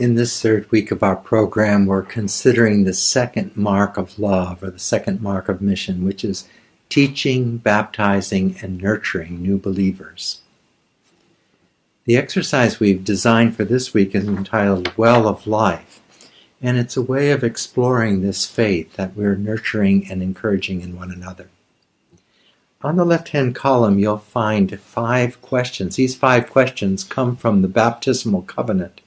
In this third week of our program, we're considering the second mark of love, or the second mark of mission, which is teaching, baptizing, and nurturing new believers. The exercise we've designed for this week is entitled Well of Life, and it's a way of exploring this faith that we're nurturing and encouraging in one another. On the left-hand column, you'll find five questions. These five questions come from the baptismal covenant.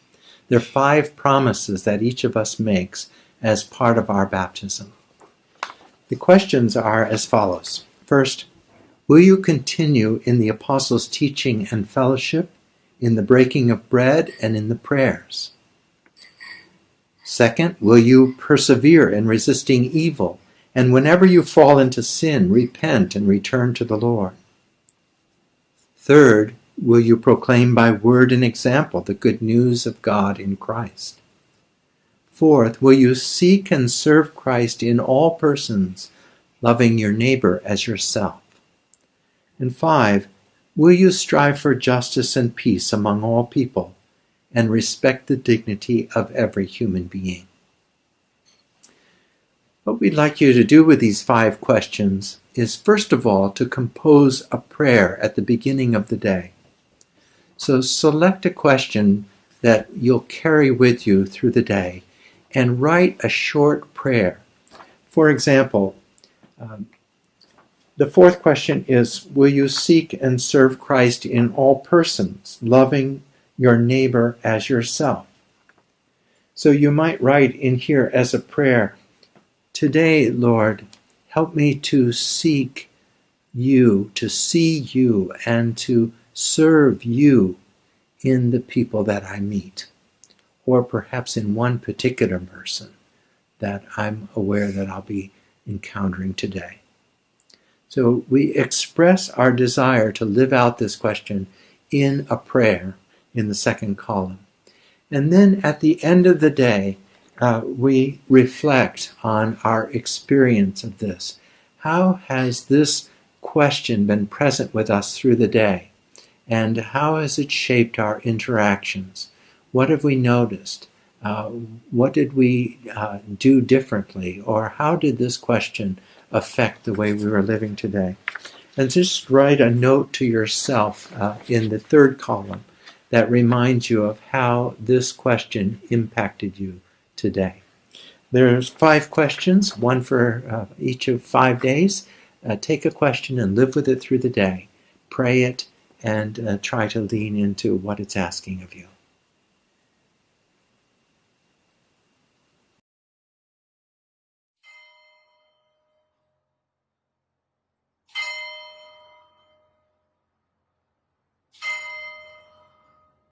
They're five promises that each of us makes as part of our baptism. The questions are as follows. First, will you continue in the apostles' teaching and fellowship, in the breaking of bread, and in the prayers? Second, will you persevere in resisting evil and whenever you fall into sin, repent and return to the Lord. Third, will you proclaim by word and example the good news of God in Christ? Fourth, will you seek and serve Christ in all persons, loving your neighbor as yourself? And five, will you strive for justice and peace among all people and respect the dignity of every human being? What we'd like you to do with these five questions is first of all to compose a prayer at the beginning of the day. So select a question that you'll carry with you through the day and write a short prayer. For example, um, the fourth question is Will you seek and serve Christ in all persons, loving your neighbor as yourself? So you might write in here as a prayer Today, Lord, help me to seek you, to see you, and to serve you in the people that I meet, or perhaps in one particular person that I'm aware that I'll be encountering today. So we express our desire to live out this question in a prayer in the second column. And then at the end of the day, uh, we reflect on our experience of this. How has this question been present with us through the day? And how has it shaped our interactions? What have we noticed? Uh, what did we uh, do differently? Or how did this question affect the way we were living today? And just write a note to yourself uh, in the third column that reminds you of how this question impacted you today. There's five questions, one for uh, each of five days. Uh, take a question and live with it through the day. Pray it and uh, try to lean into what it's asking of you.